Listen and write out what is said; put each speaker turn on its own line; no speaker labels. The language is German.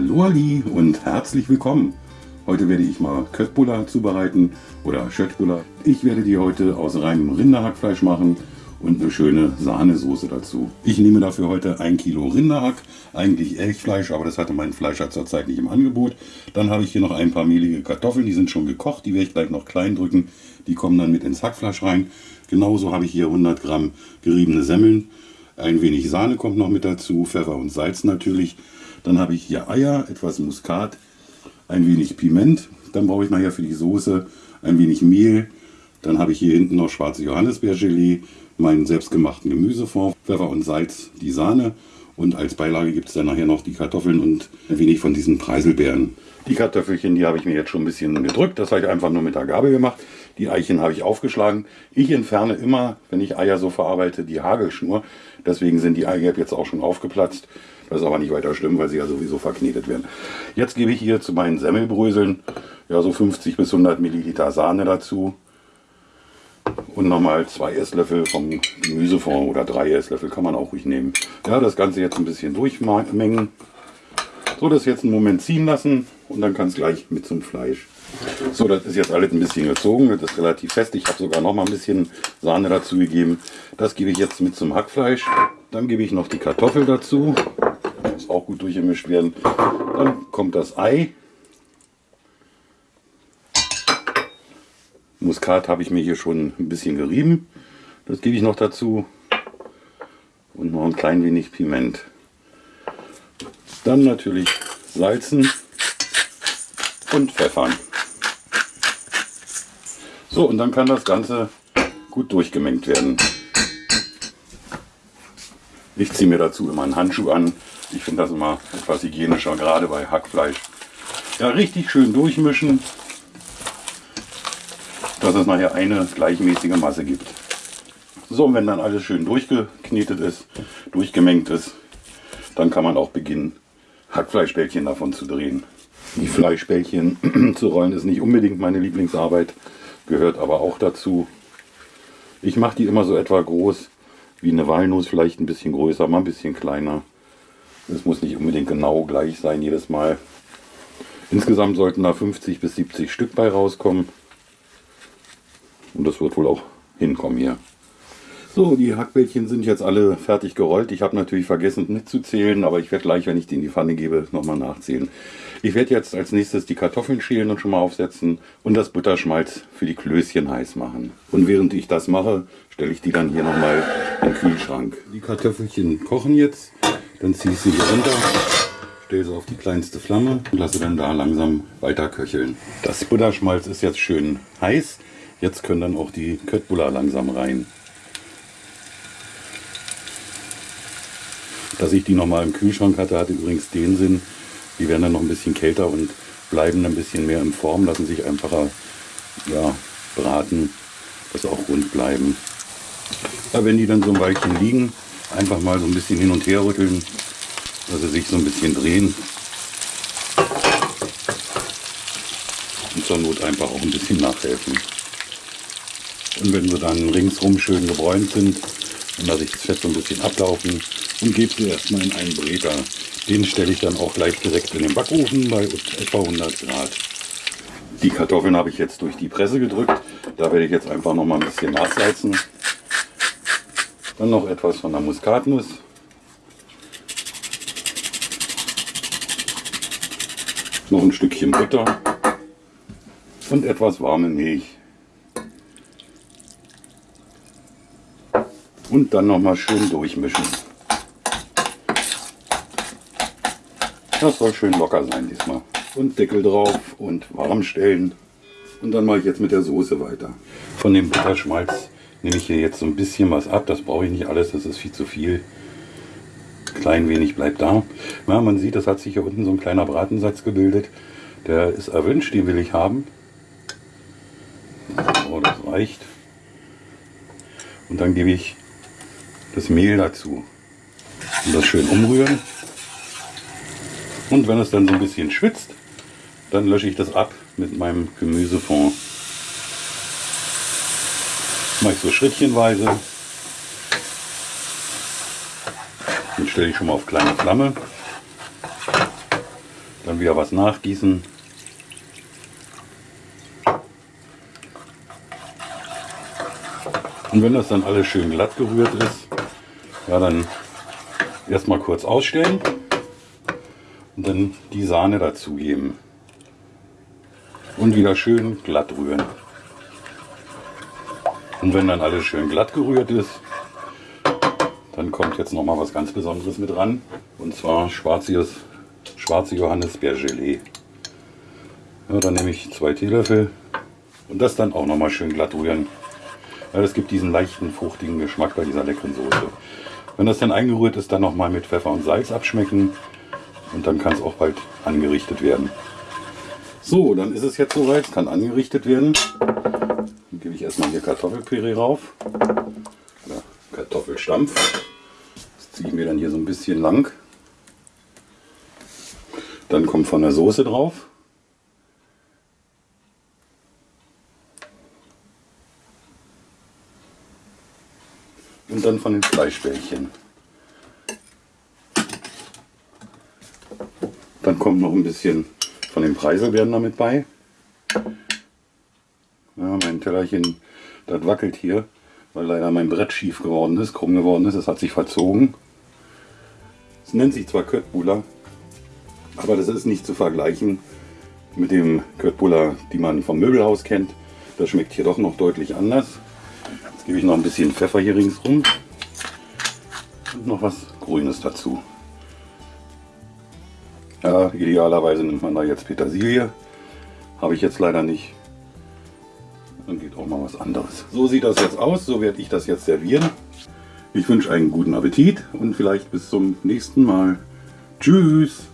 Hallo Ali und herzlich willkommen. Heute werde ich mal Köttbullar zubereiten oder Schöttbullar. Ich werde die heute aus reinem Rinderhackfleisch machen und eine schöne Sahnesoße dazu. Ich nehme dafür heute ein Kilo Rinderhack, eigentlich Elchfleisch, aber das hatte mein Fleischer zurzeit nicht im Angebot. Dann habe ich hier noch ein paar mehlige Kartoffeln, die sind schon gekocht, die werde ich gleich noch klein drücken. Die kommen dann mit ins Hackfleisch rein. Genauso habe ich hier 100 Gramm geriebene Semmeln. Ein wenig Sahne kommt noch mit dazu, Pfeffer und Salz natürlich. Dann habe ich hier Eier, etwas Muskat, ein wenig Piment. Dann brauche ich nachher für die Soße ein wenig Mehl. Dann habe ich hier hinten noch schwarze Johannisbeergelee, meinen selbstgemachten Gemüsefond, Pfeffer und Salz, die Sahne. Und als Beilage gibt es dann nachher noch die Kartoffeln und ein wenig von diesen Preiselbeeren. Die Kartoffelchen, die habe ich mir jetzt schon ein bisschen gedrückt. Das habe ich einfach nur mit der Gabel gemacht. Die Eichen habe ich aufgeschlagen. Ich entferne immer, wenn ich Eier so verarbeite, die Hagelschnur. Deswegen sind die Eigelb jetzt auch schon aufgeplatzt. Das ist aber nicht weiter schlimm, weil sie ja sowieso verknetet werden. Jetzt gebe ich hier zu meinen Semmelbröseln ja so 50 bis 100 Milliliter Sahne dazu. Und nochmal zwei Esslöffel vom Gemüsefond oder drei Esslöffel kann man auch ruhig nehmen. Ja, das Ganze jetzt ein bisschen durchmengen. So, das jetzt einen Moment ziehen lassen und dann kann es gleich mit zum Fleisch. So, das ist jetzt alles ein bisschen gezogen, das ist relativ fest. Ich habe sogar noch mal ein bisschen Sahne dazu gegeben. Das gebe ich jetzt mit zum Hackfleisch. Dann gebe ich noch die Kartoffel dazu. Muss auch gut durchgemischt werden. Dann kommt das Ei. Muskat habe ich mir hier schon ein bisschen gerieben. Das gebe ich noch dazu. Und noch ein klein wenig Piment. Dann natürlich salzen und pfeffern. So, und dann kann das Ganze gut durchgemengt werden. Ich ziehe mir dazu immer einen Handschuh an. Ich finde das immer etwas hygienischer, gerade bei Hackfleisch. Ja, richtig schön durchmischen, dass es nachher eine gleichmäßige Masse gibt. So, und wenn dann alles schön durchgeknetet ist, durchgemengt ist, dann kann man auch beginnen, Hackfleischbällchen davon zu drehen. Die Fleischbällchen zu rollen ist nicht unbedingt meine Lieblingsarbeit gehört aber auch dazu. Ich mache die immer so etwa groß wie eine Walnuss, vielleicht ein bisschen größer, mal ein bisschen kleiner. Es muss nicht unbedingt genau gleich sein jedes Mal. Insgesamt sollten da 50 bis 70 Stück bei rauskommen. Und das wird wohl auch hinkommen hier. So, die Hackbällchen sind jetzt alle fertig gerollt. Ich habe natürlich vergessen mitzuzählen, aber ich werde gleich, wenn ich die in die Pfanne gebe, nochmal nachzählen. Ich werde jetzt als nächstes die Kartoffeln schälen und schon mal aufsetzen und das Butterschmalz für die Klößchen heiß machen. Und während ich das mache, stelle ich die dann hier nochmal in den Kühlschrank. Die Kartoffelchen kochen jetzt, dann ziehe ich sie hier runter, stelle sie auf die kleinste Flamme und lasse dann da langsam weiter köcheln. Das Butterschmalz ist jetzt schön heiß. Jetzt können dann auch die Köttbullar langsam rein. Dass ich die nochmal im Kühlschrank hatte, hatte übrigens den Sinn, die werden dann noch ein bisschen kälter und bleiben ein bisschen mehr in Form, lassen sich einfacher ja, braten, dass auch rund bleiben. Ja, wenn die dann so ein Weilchen liegen, einfach mal so ein bisschen hin und her rütteln, dass sie sich so ein bisschen drehen. Und zur Not einfach auch ein bisschen nachhelfen. Und wenn sie dann ringsrum schön gebräunt sind, dann lasse ich das Fett so ein bisschen ablaufen und gebe sie erstmal in einen Breter. Den stelle ich dann auch gleich direkt in den Backofen bei etwa 100 Grad. Die Kartoffeln habe ich jetzt durch die Presse gedrückt. Da werde ich jetzt einfach noch mal ein bisschen nachsalzen. Dann noch etwas von der Muskatnuss. Noch ein Stückchen Butter und etwas warme Milch. Und dann noch mal schön durchmischen. Das soll schön locker sein diesmal. Und Deckel drauf und warm stellen. Und dann mache ich jetzt mit der Soße weiter. Von dem Butterschmalz nehme ich hier jetzt so ein bisschen was ab. Das brauche ich nicht alles, das ist viel zu viel. Klein wenig bleibt da. Ja, man sieht, das hat sich hier unten so ein kleiner Bratensatz gebildet. Der ist erwünscht, den will ich haben. So, das reicht. Und dann gebe ich das Mehl dazu. Und das schön umrühren. Und wenn es dann so ein bisschen schwitzt, dann lösche ich das ab mit meinem Gemüsefond. Das mache ich so schrittchenweise. Den stelle ich schon mal auf kleine Flamme. Dann wieder was nachgießen. Und wenn das dann alles schön glatt gerührt ist, ja, dann erstmal kurz ausstellen und dann die Sahne dazugeben. Und wieder schön glatt rühren. Und wenn dann alles schön glatt gerührt ist, dann kommt jetzt noch mal was ganz Besonderes mit ran. Und zwar schwarzes, schwarze Johannisbeergelee. Ja, dann nehme ich zwei Teelöffel und das dann auch noch mal schön glatt rühren. Ja, das gibt diesen leichten, fruchtigen Geschmack bei dieser leckeren Soße. Wenn das dann eingerührt ist, dann noch mal mit Pfeffer und Salz abschmecken. Und dann kann es auch bald angerichtet werden. So, dann ist es jetzt soweit. Es kann angerichtet werden. Dann gebe ich erstmal hier Kartoffelpüree rauf. Oder Kartoffelstampf. Das ziehe ich mir dann hier so ein bisschen lang. Dann kommt von der Soße drauf. Und dann von den Fleischbällchen. Dann kommt noch ein bisschen von den Preiselbeeren damit bei. Ja, mein Tellerchen, das wackelt hier, weil leider mein Brett schief geworden ist, krumm geworden ist. Es hat sich verzogen. Es nennt sich zwar Köttbullar, aber das ist nicht zu vergleichen mit dem Köttbullar, die man vom Möbelhaus kennt. Das schmeckt hier doch noch deutlich anders. Gebe ich noch ein bisschen Pfeffer hier ringsrum und noch was Grünes dazu. Ja, idealerweise nimmt man da jetzt Petersilie. Habe ich jetzt leider nicht. Dann geht auch mal was anderes. So sieht das jetzt aus. So werde ich das jetzt servieren. Ich wünsche einen guten Appetit und vielleicht bis zum nächsten Mal. Tschüss!